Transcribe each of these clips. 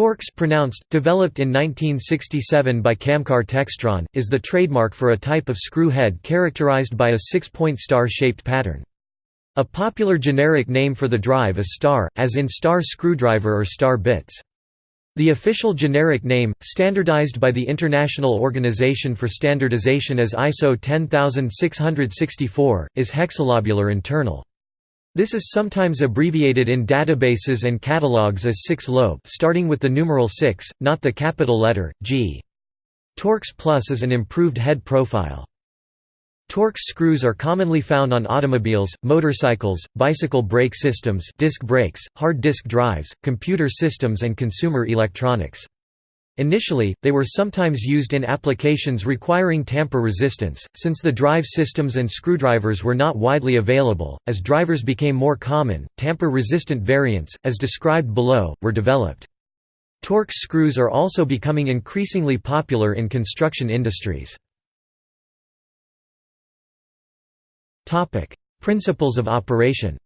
Torx pronounced, developed in 1967 by Camcar Textron, is the trademark for a type of screw head characterized by a six-point star-shaped pattern. A popular generic name for the drive is star, as in star screwdriver or star bits. The official generic name, standardized by the International Organization for Standardization as ISO 10664, is hexalobular internal. This is sometimes abbreviated in databases and catalogs as 6-lobe starting with the numeral 6, not the capital letter, G. Torx Plus is an improved head profile. Torx screws are commonly found on automobiles, motorcycles, bicycle brake systems disc brakes, hard disk drives, computer systems and consumer electronics. Initially, they were sometimes used in applications requiring tamper resistance, since the drive systems and screwdrivers were not widely available. As drivers became more common, tamper resistant variants, as described below, were developed. Torx screws are also becoming increasingly popular in construction industries. Principles of operation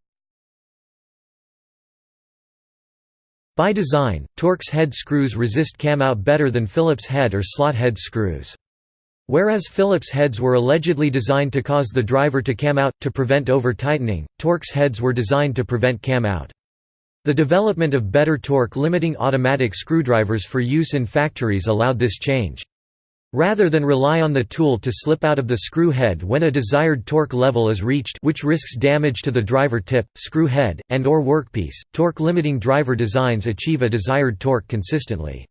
By design, Torx head screws resist cam-out better than Phillips head or slot head screws. Whereas Phillips heads were allegedly designed to cause the driver to cam out, to prevent over-tightening, Torx heads were designed to prevent cam out. The development of better torque-limiting automatic screwdrivers for use in factories allowed this change. Rather than rely on the tool to slip out of the screw head when a desired torque level is reached which risks damage to the driver tip, screw head, and or workpiece, torque-limiting driver designs achieve a desired torque consistently.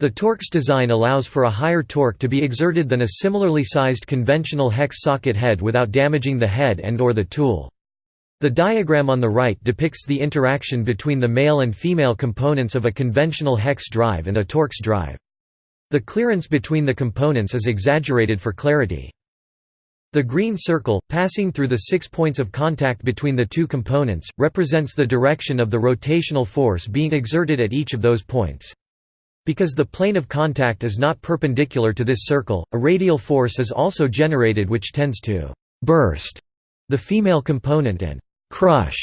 The Torx design allows for a higher torque to be exerted than a similarly sized conventional hex socket head without damaging the head and or the tool. The diagram on the right depicts the interaction between the male and female components of a conventional hex drive and a Torx drive. The clearance between the components is exaggerated for clarity. The green circle, passing through the six points of contact between the two components, represents the direction of the rotational force being exerted at each of those points. Because the plane of contact is not perpendicular to this circle, a radial force is also generated which tends to «burst» the female component and «crush»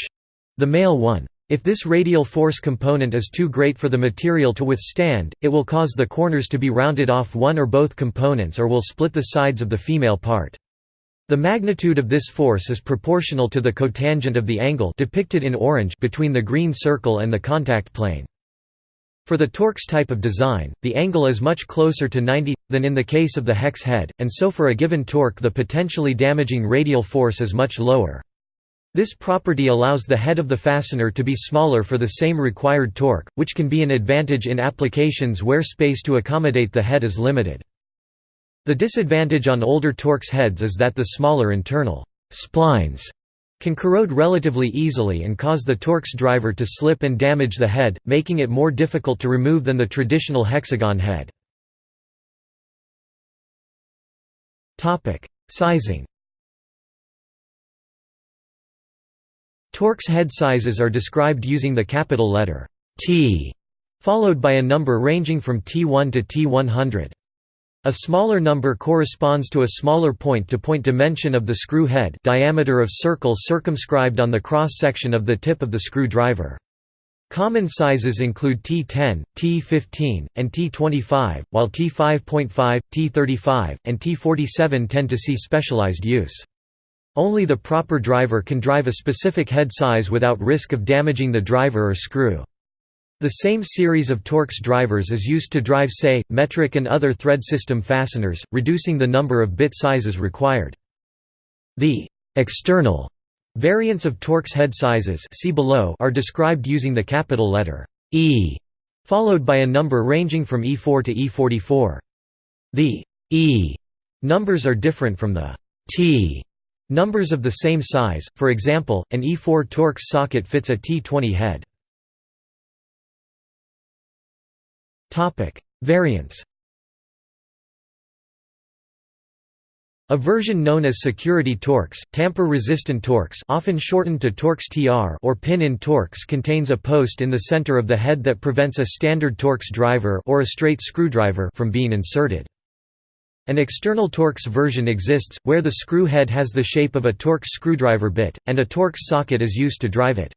the male one. If this radial force component is too great for the material to withstand, it will cause the corners to be rounded off one or both components or will split the sides of the female part. The magnitude of this force is proportional to the cotangent of the angle depicted in orange between the green circle and the contact plane. For the Torx type of design, the angle is much closer to 90, than in the case of the hex head, and so for a given torque the potentially damaging radial force is much lower. This property allows the head of the fastener to be smaller for the same required torque, which can be an advantage in applications where space to accommodate the head is limited. The disadvantage on older Torx heads is that the smaller internal splines can corrode relatively easily and cause the Torx driver to slip and damage the head, making it more difficult to remove than the traditional hexagon head. Sizing Torx head sizes are described using the capital letter T, followed by a number ranging from T1 to T100. A smaller number corresponds to a smaller point-to-point -point dimension of the screw head diameter of circle circumscribed on the cross-section of the tip of the screw driver. Common sizes include T10, T15, and T25, while T5.5, T35, and T47 tend to see specialized use. Only the proper driver can drive a specific head size without risk of damaging the driver or screw. The same series of Torx drivers is used to drive say, metric and other thread system fasteners, reducing the number of bit sizes required. The «external» variants of Torx head sizes see below are described using the capital letter «E» followed by a number ranging from E4 to E44. The «E» numbers are different from the «T» Numbers of the same size, for example, an E4 Torx socket fits a T20 head. Variants A version known as security Torx, tamper-resistant Torx often shortened to Torx TR or pin-in Torx contains a post in the center of the head that prevents a standard Torx driver or a straight screwdriver from being inserted. An external Torx version exists, where the screw head has the shape of a Torx screwdriver bit, and a Torx socket is used to drive it.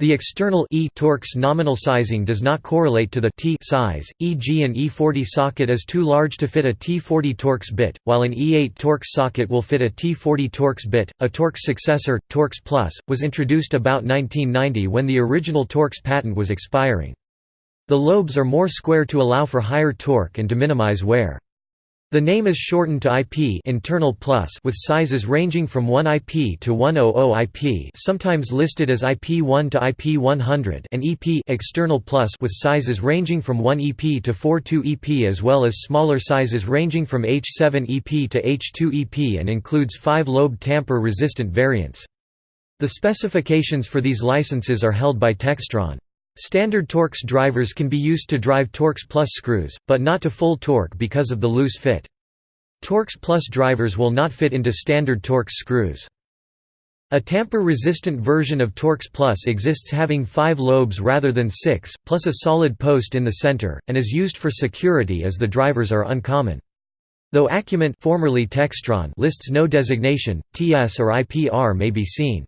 The external e Torx nominal sizing does not correlate to the T size, e.g. an E40 socket is too large to fit a T40 Torx bit, while an E8 Torx socket will fit a T40 Torx bit. A Torx successor, Torx Plus, was introduced about 1990 when the original Torx patent was expiring. The lobes are more square to allow for higher torque and to minimize wear. The name is shortened to IP internal plus with sizes ranging from 1 IP to 100 IP sometimes listed as IP1 to IP100 and EP external plus with sizes ranging from 1 EP to 42 EP as well as smaller sizes ranging from H7 EP to H2 EP and includes 5-lobe tamper-resistant variants. The specifications for these licenses are held by Textron. Standard Torx drivers can be used to drive Torx Plus screws, but not to full torque because of the loose fit. Torx Plus drivers will not fit into standard Torx screws. A tamper-resistant version of Torx Plus exists having five lobes rather than six, plus a solid post in the center, and is used for security as the drivers are uncommon. Though Acument formerly Textron lists no designation, TS or IPR may be seen.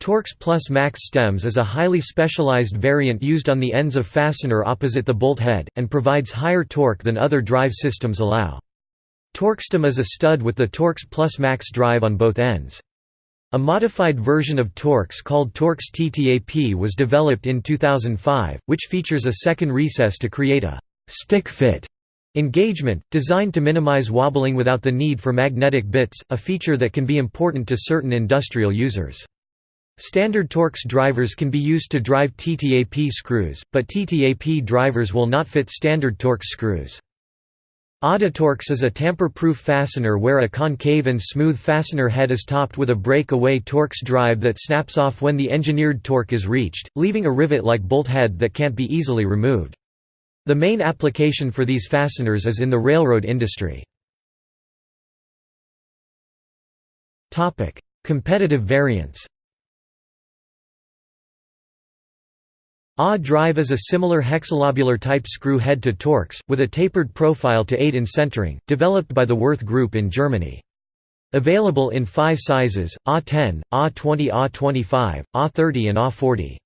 Torx Plus Max stems is a highly specialized variant used on the ends of fastener opposite the bolt head, and provides higher torque than other drive systems allow. TorxStem is a stud with the Torx Plus Max drive on both ends. A modified version of Torx called Torx TTAP was developed in 2005, which features a second recess to create a «stick fit» engagement, designed to minimize wobbling without the need for magnetic bits, a feature that can be important to certain industrial users. Standard Torx drivers can be used to drive TTAP screws, but TTAP drivers will not fit standard Torx screws. Auditorx is a tamper-proof fastener where a concave and smooth fastener head is topped with a break-away Torx drive that snaps off when the engineered torque is reached, leaving a rivet-like bolt head that can't be easily removed. The main application for these fasteners is in the railroad industry. Competitive variants A drive is a similar hexalobular type screw head to Torx, with a tapered profile to aid in centering, developed by the Würth Group in Germany. Available in five sizes, A10, A20 A25, A30 and A40.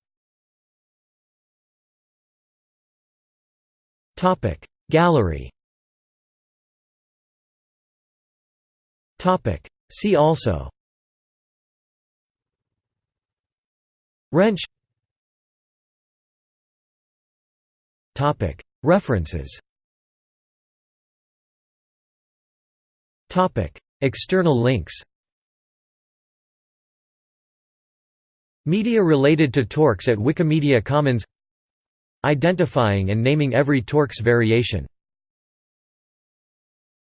Gallery See also Wrench References. External links. Media related to Torx at Wikimedia Commons. Identifying and naming every Torx variation